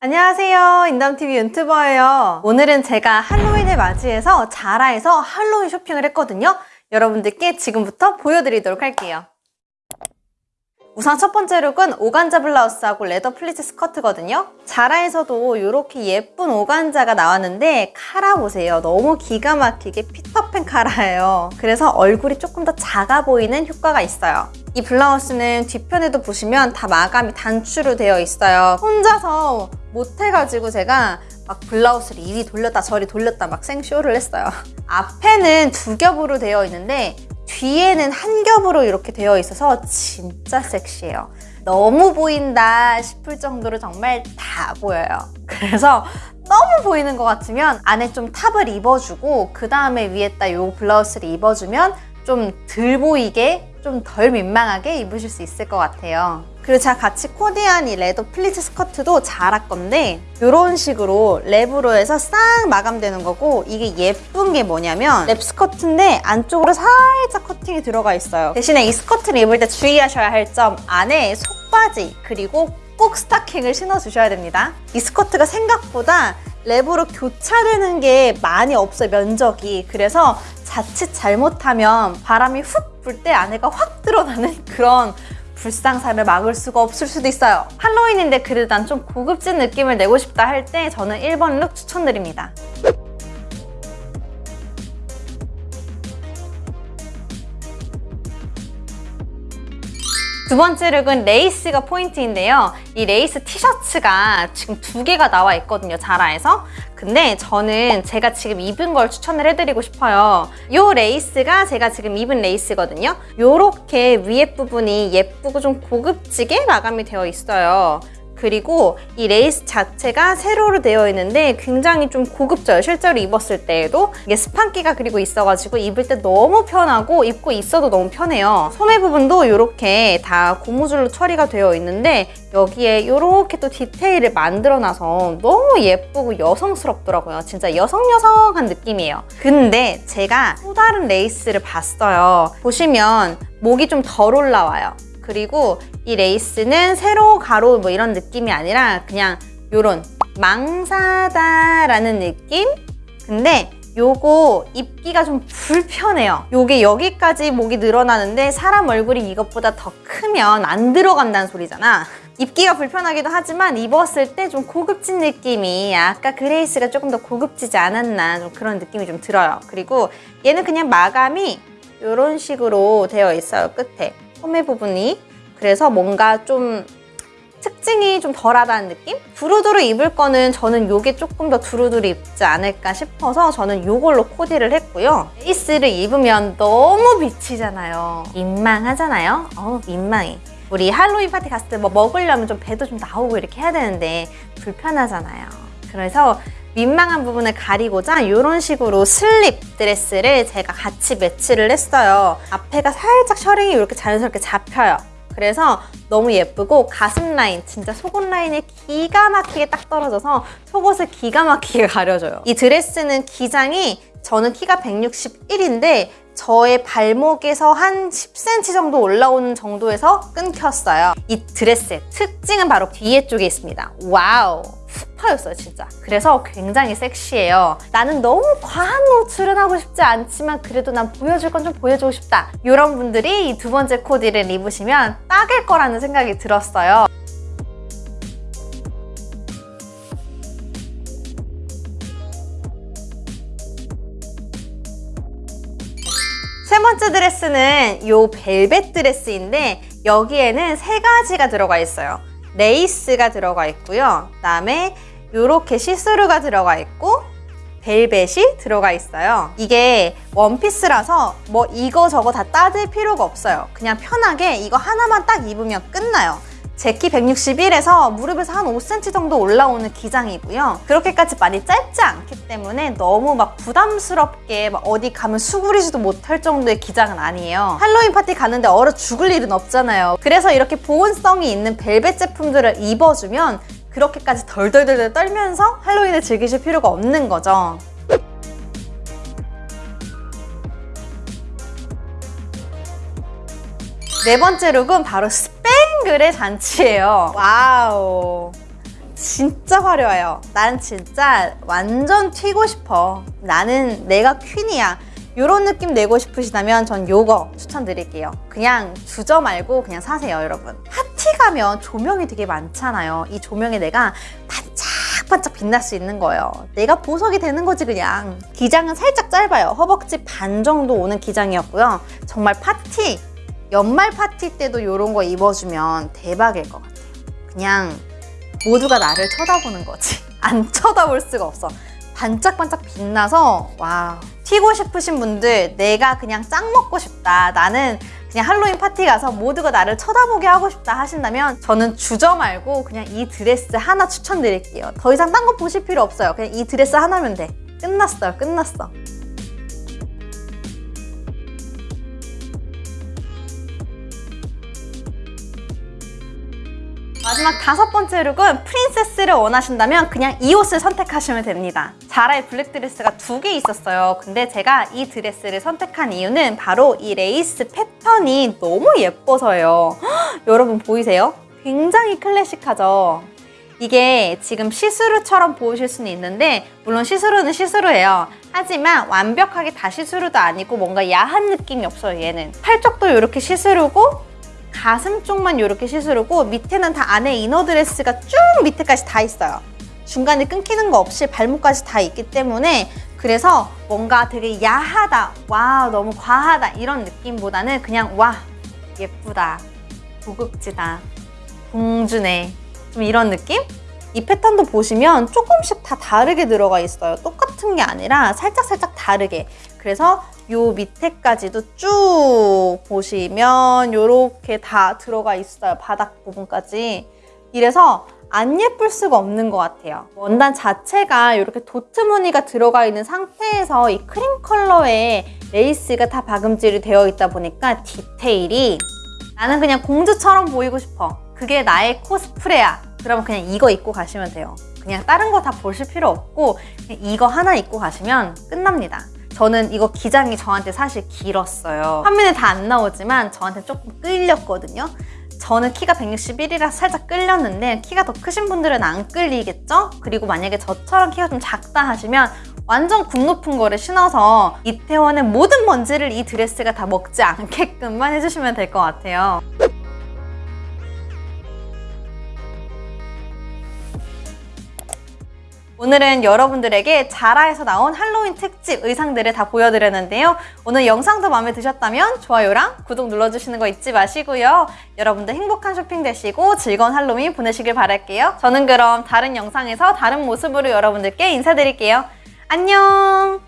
안녕하세요 인담TV 유튜버예요 오늘은 제가 할로윈을 맞이해서 자라에서 할로윈 쇼핑을 했거든요 여러분들께 지금부터 보여드리도록 할게요 우선 첫 번째 룩은 오간자 블라우스하고 leather 플리츠 스커트거든요. 자라에서도 이렇게 예쁜 오간자가 나왔는데 카라 보세요. 너무 기가 막히게 피터팬 카라예요. 그래서 얼굴이 조금 더 작아 보이는 효과가 있어요. 이 블라우스는 뒤편에도 보시면 다 마감이 단추로 되어 있어요. 혼자서 못해가지고 제가 막 블라우스를 이리 돌렸다 저리 돌렸다 막 생쇼를 했어요. 앞에는 두 겹으로 되어 있는데 뒤에는 한 겹으로 이렇게 되어 있어서 진짜 섹시해요. 너무 보인다 싶을 정도로 정말 다 보여요. 그래서 너무 보이는 것 같으면 안에 좀 탑을 입어주고 그 다음에 위에다 이 블라우스를 입어주면 좀 덜 보이게 좀 덜 민망하게 입으실 수 있을 것 같아요. 그리고 제가 같이 코디한 이 leather 플리츠 스커트도 자라 건데 이런 식으로 랩으로 해서 싹 마감되는 거고 이게 예쁜 게 뭐냐면 랩 스커트인데 안쪽으로 살짝 커팅이 들어가 있어요. 대신에 이 스커트를 입을 때 주의하셔야 할 점 안에 속바지 그리고 꼭 스타킹을 신어주셔야 됩니다. 이 스커트가 생각보다 랩으로 교차되는 게 많이 없어요, 면적이. 그래서 자칫 잘못하면 바람이 훅 불 때 안에가 확 드러나는 그런 불상사를 막을 수가 없을 수도 있어요. 할로윈인데 그래도 난 좀 고급진 느낌을 내고 싶다 할 때 저는 1번 룩 추천드립니다. 두 번째 룩은 레이스가 포인트인데요. 이 레이스 티셔츠가 지금 두 개가 나와 있거든요, 자라에서. 근데 저는 제가 지금 입은 걸 추천을 해드리고 싶어요. 이 레이스가 제가 지금 입은 레이스거든요. 이렇게 위에 부분이 예쁘고 좀 고급지게 마감이 되어 있어요. 그리고 이 레이스 자체가 세로로 되어 있는데 굉장히 좀 고급져요. 실제로 입었을 때에도 이게 스판기가 그리고 있어가지고 입을 때 너무 편하고 입고 있어도 너무 편해요. 소매 부분도 이렇게 다 고무줄로 처리가 되어 있는데 여기에 이렇게 또 디테일을 만들어놔서 너무 예쁘고 여성스럽더라고요. 진짜 여성여성한 느낌이에요. 근데 제가 또 다른 레이스를 봤어요. 보시면 목이 좀 덜 올라와요. 그리고 이 레이스는 세로 가로 뭐 이런 느낌이 아니라 그냥 요런 망사다라는 느낌? 근데 요거 입기가 좀 불편해요. 요게 여기까지 목이 늘어나는데 사람 얼굴이 이것보다 더 크면 안 들어간다는 소리잖아. 입기가 불편하기도 하지만 입었을 때 좀 고급진 느낌이 아까 그 레이스가 조금 더 고급지지 않았나 좀 그런 느낌이 좀 들어요. 그리고 얘는 그냥 마감이 이런 식으로 되어 있어요. 끝에. 소매 부분이 그래서 뭔가 좀 특징이 좀 덜하다는 느낌? 두루두루 입을 거는 저는 이게 조금 더 두루두루 입지 않을까 싶어서 저는 이걸로 코디를 했고요. 레이스를 입으면 너무 비치잖아요. 민망하잖아요? 어우 민망해. 우리 할로윈 파티 갔을 때 뭐 먹으려면 좀 배도 좀 나오고 이렇게 해야 되는데 불편하잖아요. 그래서 민망한 부분을 가리고자 이런 식으로 슬립 드레스를 제가 같이 매치를 했어요. 앞에가 살짝 셔링이 이렇게 자연스럽게 잡혀요. 그래서 너무 예쁘고 가슴 라인, 진짜 속옷 라인이 기가 막히게 딱 떨어져서 속옷을 기가 막히게 가려줘요. 이 드레스는 기장이 저는 키가 161인데 저의 발목에서 한 10cm 정도 올라오는 정도에서 끊겼어요. 이 드레스의 특징은 바로 뒤에 쪽에 있습니다. Wow! 싹 파였어요 진짜. 그래서 굉장히 섹시해요. 나는 너무 과한 노출은 하고 싶지 않지만 그래도 난 보여줄 건 좀 보여주고 싶다. 이런 분들이 이 두 번째 코디를 입으시면 딱일 거라는 생각이 들었어요. 세 번째 드레스는 이 벨벳 드레스인데 여기에는 세 가지가 들어가 있어요 레이스가 들어가 있고요. 그다음에 이렇게 시스루가 들어가 있고 벨벳이 들어가 있어요. 이게 원피스라서 뭐 이거 저거 다 따질 필요가 없어요. 그냥 편하게 이거 하나만 딱 입으면 끝나요. 제키 161에서 무릎에서 한 5cm 정도 올라오는 기장이고요. 그렇게까지 많이 짧지 않기 때문에 너무 막 부담스럽게 막 어디 가면 수그리지도 못할 정도의 기장은 아니에요. 할로윈 파티 가는데 얼어 죽을 일은 없잖아요. 그래서 이렇게 보온성이 있는 벨벳 제품들을 입어주면 그렇게까지 덜덜덜 떨면서 할로윈을 즐기실 필요가 없는 거죠. 네 번째 룩은 바로 스팽글의 잔치예요. Wow. 진짜 화려해요. 난 진짜 완전 튀고 싶어. 나는 내가 퀸이야. 이런 느낌 내고 싶으시다면 전 요거 추천드릴게요. 그냥 주저 말고 그냥 사세요, 여러분. 파티 가면 조명이 되게 많잖아요. 이 조명에 내가 반짝반짝 빛날 수 있는 거예요. 내가 보석이 되는 거지 그냥. 기장은 살짝 짧아요. 허벅지 반 정도 오는 기장이었고요. 정말 파티, 연말 파티 때도 이런 거 입어주면 대박일 것 같아요. 그냥 모두가 나를 쳐다보는 거지. 안 쳐다볼 수가 없어. 반짝반짝 빛나서 와 튀고 싶으신 분들 내가 그냥 짱 먹고 싶다 나는 그냥 할로윈 파티 가서 모두가 나를 쳐다보게 하고 싶다 하신다면 저는 주저 말고 그냥 이 드레스 하나 추천드릴게요 더 이상 딴 거 보실 필요 없어요 그냥 이 드레스 하나면 돼 끝났어요 끝났어 마지막 다섯 번째 룩은 princess를 원하신다면 그냥 이 옷을 선택하시면 됩니다. 자라의 블랙 드레스가 두 개 있었어요. 근데 제가 이 드레스를 선택한 이유는 바로 이 레이스 패턴이 너무 예뻐서예요. 헉, 여러분 보이세요? 굉장히 클래식하죠? 이게 지금 시스루처럼 보이실 수는 있는데 물론 시스루는 시스루예요. 하지만 완벽하게 다 시스루도 아니고 뭔가 야한 느낌이 없어요, 얘는. 팔쪽도 이렇게 시스루고 가슴 쪽만 이렇게 시스루고 밑에는 다 안에 이너드레스가 쭉 밑에까지 다 있어요. 중간에 끊기는 거 없이 발목까지 다 있기 때문에 그래서 뭔가 되게 야하다, 와 너무 과하다 이런 느낌보다는 그냥 와 예쁘다, 고급지다, 공주네 좀 이런 느낌? 이 패턴도 보시면 조금씩 다 다르게 들어가 있어요. 똑같은 게 아니라 살짝살짝 다르게. 그래서 요 밑에까지도 쭉 보시면 이렇게 다 들어가 있어요. 바닥 부분까지. 이래서 안 예쁠 수가 없는 것 같아요. 원단 자체가 이렇게 도트 무늬가 들어가 있는 상태에서 이 크림 컬러의 레이스가 다 박음질이 되어 있다 보니까 디테일이 나는 그냥 공주처럼 보이고 싶어. 그게 나의 코스프레야. 그러면 그냥 이거 입고 가시면 돼요. 그냥 다른 거 다 보실 필요 없고 이거 하나 입고 가시면 끝납니다. 저는 이거 기장이 저한테 사실 길었어요. 화면에 다 안 나오지만 저한테 조금 끌렸거든요. 저는 키가 161이라 살짝 끌렸는데 키가 더 크신 분들은 안 끌리겠죠? 그리고 만약에 저처럼 키가 좀 작다 하시면 완전 굽 높은 거를 신어서 이태원의 모든 먼지를 이 드레스가 다 먹지 않게끔만 해주시면 될 것 같아요. 오늘은 여러분들에게 자라에서 나온 할로윈 특집 의상들을 다 보여드렸는데요. 오늘 영상도 마음에 드셨다면 좋아요랑 구독 눌러주시는 거 잊지 마시고요. 여러분들 행복한 쇼핑 되시고 즐거운 할로윈 보내시길 바랄게요. 저는 그럼 다른 영상에서 다른 모습으로 여러분들께 인사드릴게요. 안녕!